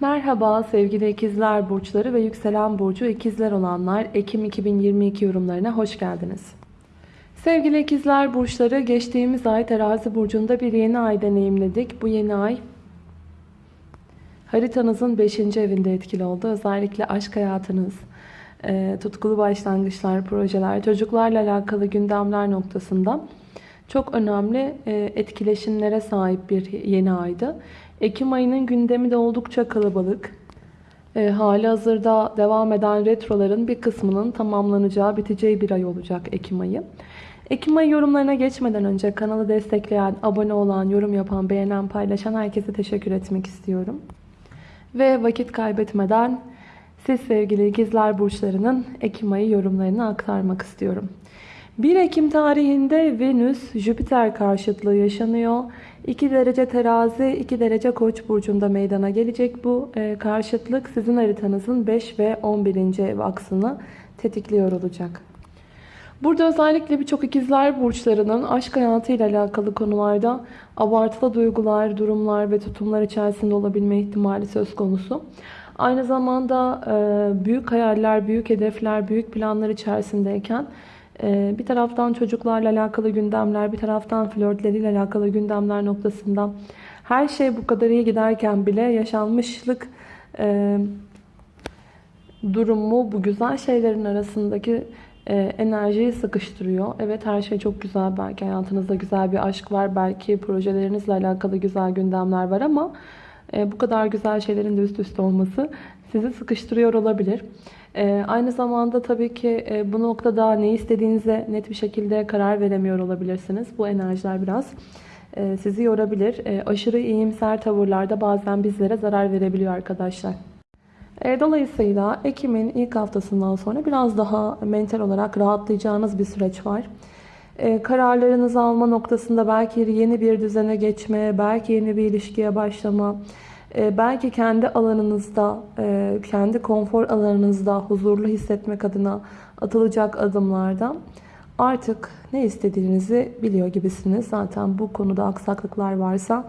Merhaba sevgili ikizler burçları ve yükselen burcu ikizler olanlar Ekim 2022 yorumlarına hoş geldiniz. Sevgili ikizler burçları geçtiğimiz ay terazi burcunda bir yeni ay deneyimledik. Bu yeni ay haritanızın 5. evinde etkili oldu. Özellikle aşk hayatınız, e, tutkulu başlangıçlar, projeler, çocuklarla alakalı gündemler noktasında çok önemli e, etkileşimlere sahip bir yeni aydı. Ekim ayının gündemi de oldukça kalabalık. E, hali hazırda devam eden retroların bir kısmının tamamlanacağı, biteceği bir ay olacak Ekim ayı. Ekim ayı yorumlarına geçmeden önce kanalı destekleyen, abone olan, yorum yapan, beğenen, paylaşan herkese teşekkür etmek istiyorum. Ve vakit kaybetmeden siz sevgili ikizler burçlarının Ekim ayı yorumlarını aktarmak istiyorum. 1 Ekim tarihinde Venüs Jüpiter karşıtlığı yaşanıyor. 2 derece terazi 2 derece koç burcunda meydana gelecek bu e, karşıtlık sizin haritanızın 5 ve 11. ev aksını tetikliyor olacak. Burada özellikle birçok ikizler burçlarının aşk hayatıyla alakalı konularda abartılı duygular, durumlar ve tutumlar içerisinde olabilme ihtimali söz konusu. Aynı zamanda e, büyük hayaller, büyük hedefler, büyük planlar içerisindeyken bir taraftan çocuklarla alakalı gündemler, bir taraftan flörtleriyle alakalı gündemler noktasında her şey bu kadar iyi giderken bile yaşanmışlık e, durumu bu güzel şeylerin arasındaki enerjiyi sıkıştırıyor. Evet her şey çok güzel. Belki hayatınızda güzel bir aşk var. Belki projelerinizle alakalı güzel gündemler var ama bu kadar güzel şeylerin de üst üste olması sizi sıkıştırıyor olabilir. Aynı zamanda tabii ki bu noktada ne istediğinize net bir şekilde karar veremiyor olabilirsiniz. Bu enerjiler biraz sizi yorabilir. Aşırı iyimser tavırlarda bazen bizlere zarar verebiliyor arkadaşlar. Dolayısıyla Ekim'in ilk haftasından sonra biraz daha mental olarak rahatlayacağınız bir süreç var. Kararlarınızı alma noktasında belki yeni bir düzene geçme, belki yeni bir ilişkiye başlama, belki kendi alanınızda, kendi konfor alanınızda huzurlu hissetmek adına atılacak adımlarda artık ne istediğinizi biliyor gibisiniz. Zaten bu konuda aksaklıklar varsa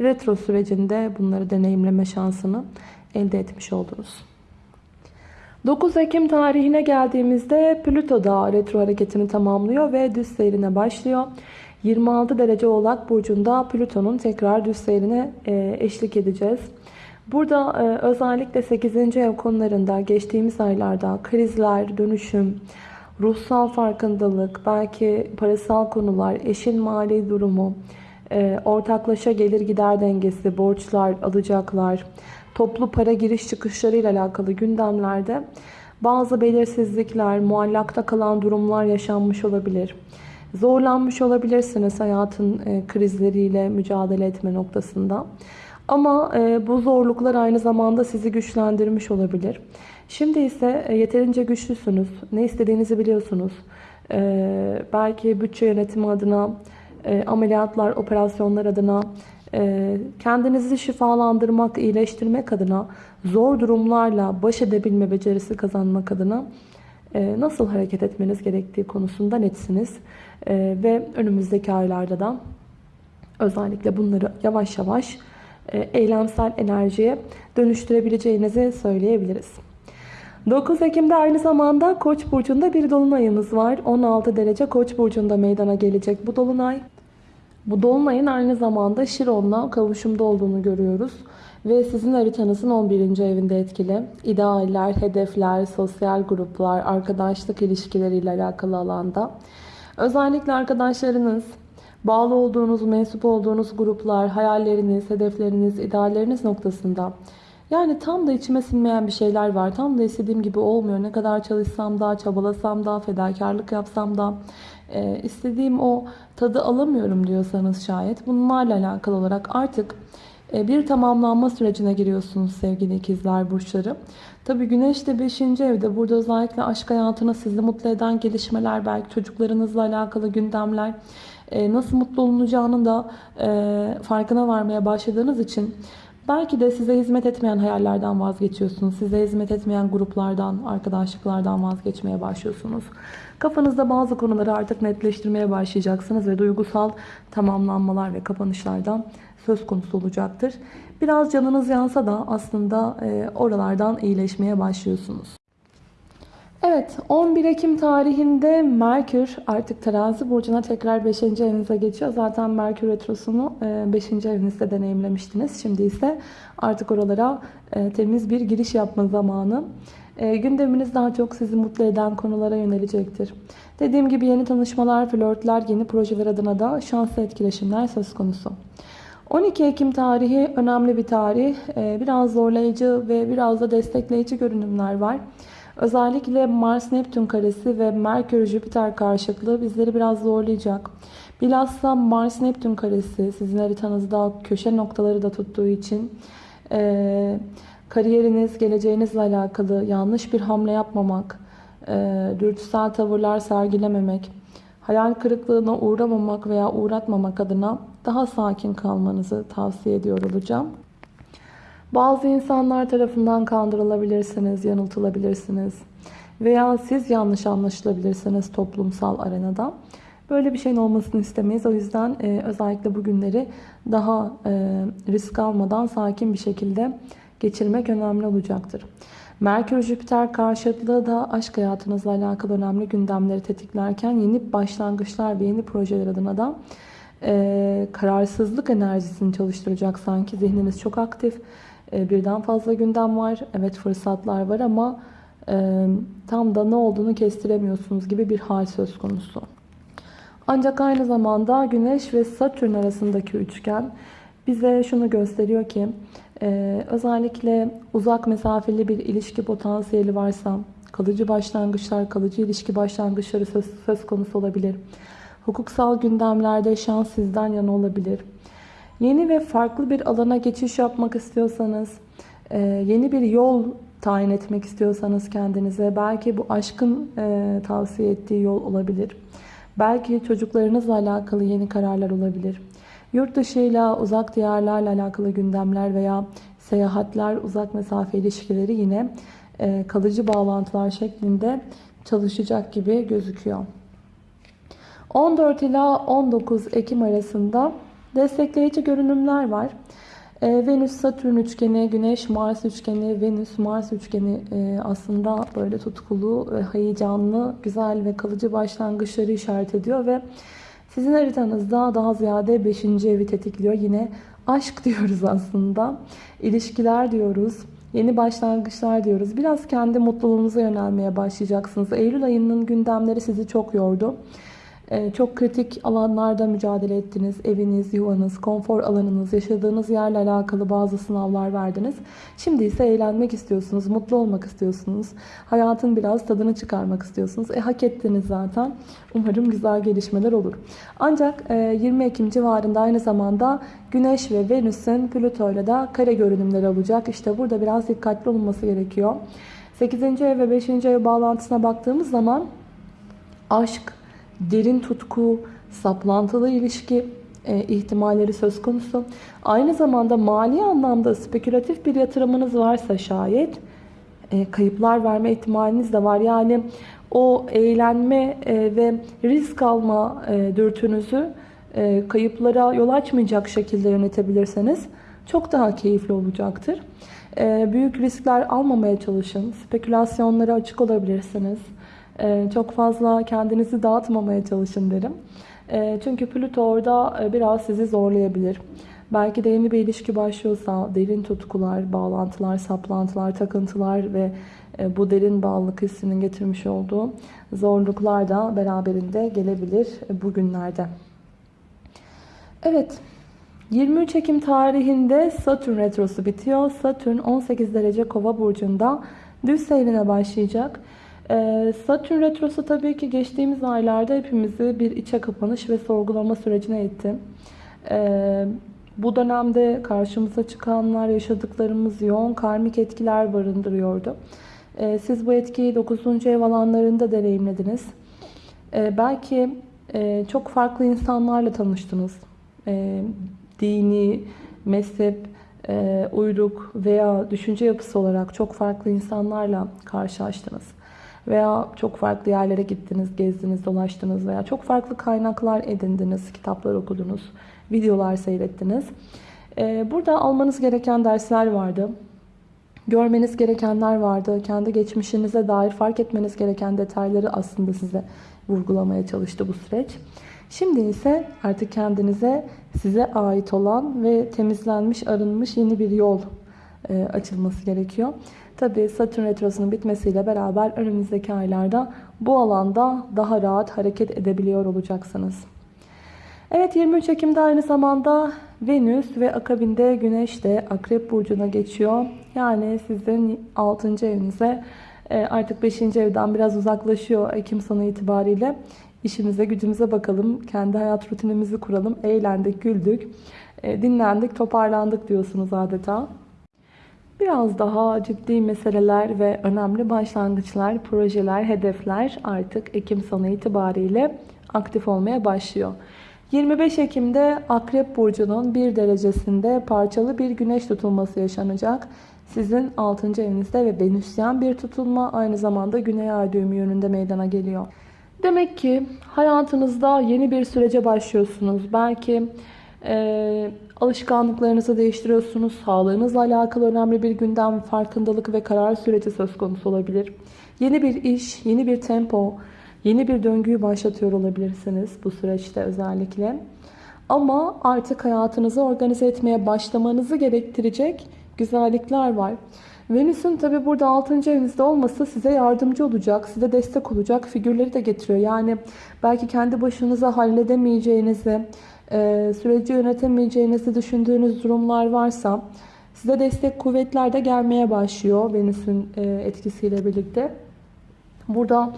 retro sürecinde bunları deneyimleme şansını elde etmiş oldunuz. 9 Ekim tarihine geldiğimizde Plüto da retro hareketini tamamlıyor ve düz seyrine başlıyor. 26 derece oğlak burcunda Plüton'un tekrar düz seyrine e, eşlik edeceğiz. Burada e, özellikle 8. ev konularında geçtiğimiz aylarda krizler, dönüşüm, ruhsal farkındalık, belki parasal konular, eşin mali durumu, e, ortaklaşa gelir gider dengesi, borçlar, alacaklar, toplu para giriş çıkışlarıyla alakalı gündemlerde bazı belirsizlikler, muallakta kalan durumlar yaşanmış olabilir. Zorlanmış olabilirsiniz hayatın e, krizleriyle mücadele etme noktasında. Ama e, bu zorluklar aynı zamanda sizi güçlendirmiş olabilir. Şimdi ise e, yeterince güçlüsünüz. Ne istediğinizi biliyorsunuz. Belki bütçe yönetimi adına, ameliyatlar, operasyonlar adına, kendinizi şifalandırmak, iyileştirmek adına, zor durumlarla baş edebilme becerisi kazanmak adına nasıl hareket etmeniz gerektiği konusunda netsiniz. Ve önümüzdeki aylarda da özellikle bunları yavaş yavaş eylemsel enerjiye dönüştürebileceğinizi söyleyebiliriz. 9 Ekim'de aynı zamanda Koç burcunda bir dolunayımız var. 16 derece Koç burcunda meydana gelecek bu dolunay. Bu dolunayın aynı zamanda Şiron'la kavuşumda olduğunu görüyoruz. Ve sizin haritanızın 11. evinde etkili. İdealler, hedefler, sosyal gruplar, arkadaşlık ilişkileriyle alakalı alanda. Özellikle arkadaşlarınız, bağlı olduğunuz, mensup olduğunuz gruplar, hayalleriniz, hedefleriniz, idealleriniz noktasında yani tam da içime sinmeyen bir şeyler var. Tam da istediğim gibi olmuyor. Ne kadar çalışsam da, çabalasam da, fedakarlık yapsam da e, istediğim o tadı alamıyorum diyorsanız şayet bunlarla alakalı olarak artık e, bir tamamlanma sürecine giriyorsunuz sevgili ikizler burçları. Tabi güneş de 5. evde. Burada özellikle aşk hayatına sizi mutlu eden gelişmeler, belki çocuklarınızla alakalı gündemler, e, nasıl mutlu olunacağının da e, farkına varmaya başladığınız için belki de size hizmet etmeyen hayallerden vazgeçiyorsunuz. Size hizmet etmeyen gruplardan, arkadaşlıklardan vazgeçmeye başlıyorsunuz. Kafanızda bazı konuları artık netleştirmeye başlayacaksınız ve duygusal tamamlanmalar ve kapanışlardan söz konusu olacaktır. Biraz canınız yansa da aslında e, oralardan iyileşmeye başlıyorsunuz. Evet 11 Ekim tarihinde Merkür artık terazi burcuna tekrar 5. evinize geçiyor. Zaten Merkür Retrosu'nu 5. evinizde deneyimlemiştiniz. Şimdi ise artık oralara e, temiz bir giriş yapma zamanı. E, gündeminiz daha çok sizi mutlu eden konulara yönelecektir. Dediğim gibi yeni tanışmalar, flörtler, yeni projeler adına da şanslı etkileşimler söz konusu. 12 Ekim tarihi önemli bir tarih. E, biraz zorlayıcı ve biraz da destekleyici görünümler var. Özellikle Mars-Neptün karesi ve Merkür-Jüpiter karşıtlığı bizleri biraz zorlayacak. Bilhassa Mars-Neptün karesi sizin haritanızda köşe noktaları da tuttuğu için e, kariyeriniz, geleceğinizle alakalı yanlış bir hamle yapmamak, e, dürtüsel tavırlar sergilememek, hayal kırıklığına uğramamak veya uğratmamak adına daha sakin kalmanızı tavsiye ediyor olacağım. Bazı insanlar tarafından kandırılabilirsiniz, yanıltılabilirsiniz veya siz yanlış anlaşılabilirsiniz toplumsal arenada. Böyle bir şeyin olmasını istemeyiz. O yüzden e, özellikle bu günleri daha e, risk almadan sakin bir şekilde geçirmek önemli olacaktır. Merkür-Jüpiter karşıtlığı da aşk hayatınızla alakalı önemli gündemleri tetiklerken yeni başlangıçlar ve yeni projeler adına da e, kararsızlık enerjisini çalıştıracak sanki. Zihniniz çok aktif. E, birden fazla gündem var. Evet fırsatlar var ama e, tam da ne olduğunu kestiremiyorsunuz gibi bir hal söz konusu. Ancak aynı zamanda Güneş ve Satürn arasındaki üçgen bize şunu gösteriyor ki e, özellikle uzak mesafeli bir ilişki potansiyeli varsa kalıcı başlangıçlar, kalıcı ilişki başlangıçları söz konusu olabilir. Hukuksal gündemlerde şans sizden yana olabilir. Yeni ve farklı bir alana geçiş yapmak istiyorsanız, e, yeni bir yol tayin etmek istiyorsanız kendinize, belki bu aşkın e, tavsiye ettiği yol olabilir. Belki çocuklarınızla alakalı yeni kararlar olabilir. Yurt dışıyla, uzak diyarlarla alakalı gündemler veya seyahatler, uzak mesafe ilişkileri yine e, kalıcı bağlantılar şeklinde çalışacak gibi gözüküyor. 14 ila 19 Ekim arasında destekleyici görünümler var. Ee, Venüs-Satürn üçgeni, Güneş-Mars üçgeni, Venüs-Mars üçgeni e, aslında böyle tutkulu, heyecanlı, güzel ve kalıcı başlangıçları işaret ediyor ve sizin haritanızda daha ziyade 5. evi tetikliyor. Yine aşk diyoruz aslında, ilişkiler diyoruz, yeni başlangıçlar diyoruz. Biraz kendi mutluluğunuza yönelmeye başlayacaksınız. Eylül ayının gündemleri sizi çok yordu. Ee, çok kritik alanlarda mücadele ettiniz. Eviniz, yuvanız, konfor alanınız, yaşadığınız yerle alakalı bazı sınavlar verdiniz. Şimdi ise eğlenmek istiyorsunuz, mutlu olmak istiyorsunuz. Hayatın biraz tadını çıkarmak istiyorsunuz. E hak ettiniz zaten. Umarım güzel gelişmeler olur. Ancak 20 e, Ekim civarında aynı zamanda Güneş ve Venüs'ün Plüto ile de kare görünümleri olacak. İşte burada biraz dikkatli olunması gerekiyor. 8. ev ve 5. ev bağlantısına baktığımız zaman aşk, derin tutku, saplantılı ilişki e, ihtimalleri söz konusu. Aynı zamanda mali anlamda spekülatif bir yatırımınız varsa şayet e, kayıplar verme ihtimaliniz de var. Yani o eğlenme e, ve risk alma e, dürtünüzü e, kayıplara yol açmayacak şekilde yönetebilirseniz çok daha keyifli olacaktır. E, büyük riskler almamaya çalışın. Spekülasyonlara açık olabilirsiniz. Ee, çok fazla kendinizi dağıtmamaya çalışın derim. Ee, çünkü Plüto orada e, biraz sizi zorlayabilir. Belki de yeni bir ilişki başlıyorsa derin tutkular, bağlantılar, saplantılar, takıntılar ve e, bu derin bağlılık hissinin getirmiş olduğu zorluklar da beraberinde gelebilir bugünlerde. Evet, 23 Ekim tarihinde Satürn Retrosu bitiyor. Satürn 18 derece kova burcunda düz seyrine başlayacak. Ee, Satürn Retrosu tabii ki geçtiğimiz aylarda hepimizi bir içe kapanış ve sorgulama sürecine itti. Ee, bu dönemde karşımıza çıkanlar, yaşadıklarımız yoğun karmik etkiler barındırıyordu. Ee, siz bu etkiyi 9. ev alanlarında deneyimlediniz. Belki e, çok farklı insanlarla tanıştınız. Dini, mezhep, e, uyruk veya düşünce yapısı olarak çok farklı insanlarla karşılaştınız veya çok farklı yerlere gittiniz, gezdiniz, dolaştınız veya çok farklı kaynaklar edindiniz, kitaplar okudunuz, videolar seyrettiniz. Ee, burada almanız gereken dersler vardı. Görmeniz gerekenler vardı. Kendi geçmişinize dair fark etmeniz gereken detayları aslında size vurgulamaya çalıştı bu süreç. Şimdi ise artık kendinize size ait olan ve temizlenmiş, arınmış yeni bir yol e, açılması gerekiyor. Tabi Satürn Retrosu'nun bitmesiyle beraber önümüzdeki aylarda bu alanda daha rahat hareket edebiliyor olacaksınız. Evet 23 Ekim'de aynı zamanda Venüs ve akabinde Güneş de Akrep Burcu'na geçiyor. Yani sizin 6. evinize e, artık 5. evden biraz uzaklaşıyor Ekim sonu itibariyle. İşimize gücümüze bakalım. Kendi hayat rutinimizi kuralım. Eğlendik, güldük, e, dinlendik, toparlandık diyorsunuz adeta. Biraz daha ciddi meseleler ve önemli başlangıçlar, projeler, hedefler artık Ekim sonu itibariyle aktif olmaya başlıyor. 25 Ekim'de Akrep Burcu'nun bir derecesinde parçalı bir güneş tutulması yaşanacak. Sizin 6. evinizde ve Venüsyen bir tutulma aynı zamanda Güney Ay düğümü yönünde meydana geliyor. Demek ki hayatınızda yeni bir sürece başlıyorsunuz. Belki e, alışkanlıklarınızı değiştiriyorsunuz. Sağlığınızla alakalı önemli bir gündem, farkındalık ve karar süreci söz konusu olabilir. Yeni bir iş, yeni bir tempo, yeni bir döngüyü başlatıyor olabilirsiniz bu süreçte özellikle. Ama artık hayatınızı organize etmeye başlamanızı gerektirecek güzellikler var. Venüs'ün tabi burada 6. evinizde olması size yardımcı olacak, size destek olacak figürleri de getiriyor. Yani belki kendi başınıza halledemeyeceğinizi, e, süreci yönetemeyeceğinizi düşündüğünüz durumlar varsa size destek kuvvetler de gelmeye başlıyor Venüs'ün e, etkisiyle birlikte. Burada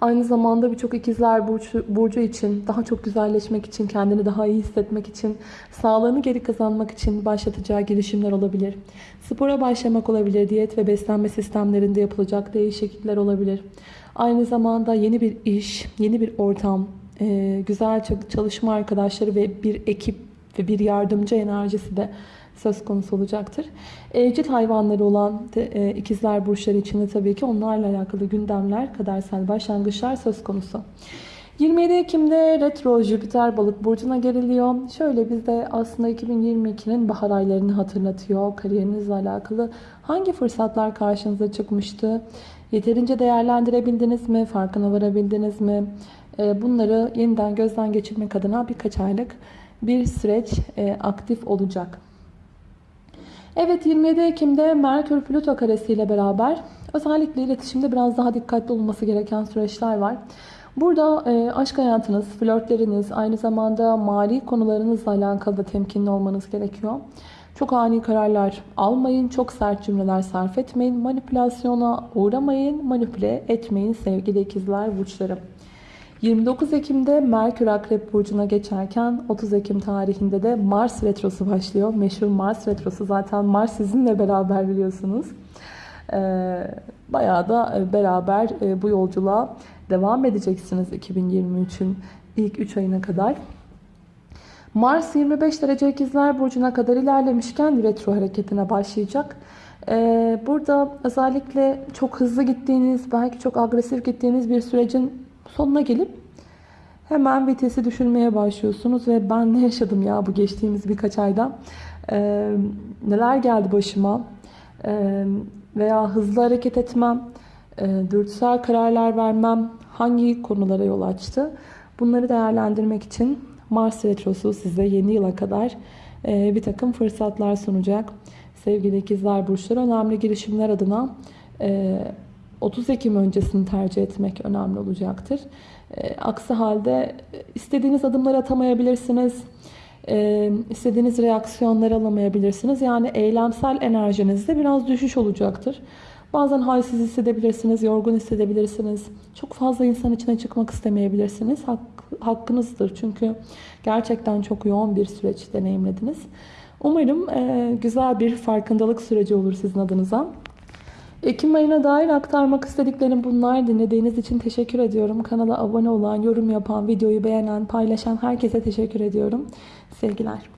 aynı zamanda birçok ikizler burcu, burcu için, daha çok güzelleşmek için, kendini daha iyi hissetmek için, sağlığını geri kazanmak için başlatacağı girişimler olabilir. Spora başlamak olabilir, diyet ve beslenme sistemlerinde yapılacak değişiklikler olabilir. Aynı zamanda yeni bir iş, yeni bir ortam, güzel çalışma arkadaşları ve bir ekip ve bir yardımcı enerjisi de söz konusu olacaktır. Evcil hayvanları olan e, ikizler burçları için de tabii ki onlarla alakalı gündemler, kadersel başlangıçlar söz konusu. 27 Ekim'de retro Jüpiter balık burcuna geriliyor. Şöyle bizde aslında 2022'nin bahar aylarını hatırlatıyor. Kariyerinizle alakalı hangi fırsatlar karşınıza çıkmıştı? Yeterince değerlendirebildiniz mi? Farkına varabildiniz mi? E, bunları yeniden gözden geçirmek adına birkaç aylık bir süreç e, aktif olacak. Evet 27 Ekim'de Merkür Plüto karesi ile beraber özellikle iletişimde biraz daha dikkatli olması gereken süreçler var. Burada e, aşk hayatınız, flörtleriniz, aynı zamanda mali konularınızla alakalı da temkinli olmanız gerekiyor. Çok ani kararlar almayın, çok sert cümleler sarf etmeyin, manipülasyona uğramayın, manipüle etmeyin sevgili ikizler burçları. 29 Ekim'de Merkür Akrep Burcu'na geçerken 30 Ekim tarihinde de Mars Retrosu başlıyor. Meşhur Mars Retrosu zaten Mars sizinle beraber biliyorsunuz. Ee, bayağı da e, beraber e, bu yolculuğa devam edeceksiniz 2023'ün ilk 3 ayına kadar. Mars 25 derece ikizler burcuna kadar ilerlemişken retro hareketine başlayacak. Ee, burada özellikle çok hızlı gittiğiniz, belki çok agresif gittiğiniz bir sürecin sonuna gelip hemen vitesi düşürmeye başlıyorsunuz ve ben ne yaşadım ya bu geçtiğimiz birkaç ayda ee, neler geldi başıma? Ee, veya hızlı hareket etmem e, dürtüsel kararlar vermem hangi konulara yol açtı? Bunları değerlendirmek için Mars Retrosu size yeni yıla kadar e, bir takım fırsatlar sunacak. Sevgili ikizler burçları önemli girişimler adına e, 30 Ekim öncesini tercih etmek önemli olacaktır. E, aksi halde istediğiniz adımları atamayabilirsiniz. E, istediğiniz reaksiyonları alamayabilirsiniz. Yani eylemsel enerjinizde biraz düşüş olacaktır. Bazen halsiz hissedebilirsiniz, yorgun hissedebilirsiniz. Çok fazla insan içine çıkmak istemeyebilirsiniz. Hak, hakkınızdır çünkü gerçekten çok yoğun bir süreç deneyimlediniz. Umarım e, güzel bir farkındalık süreci olur sizin adınıza. Ekim ayına dair aktarmak istediklerim bunlar. Dinlediğiniz için teşekkür ediyorum. Kanala abone olan, yorum yapan, videoyu beğenen, paylaşan herkese teşekkür ediyorum. Sevgiler.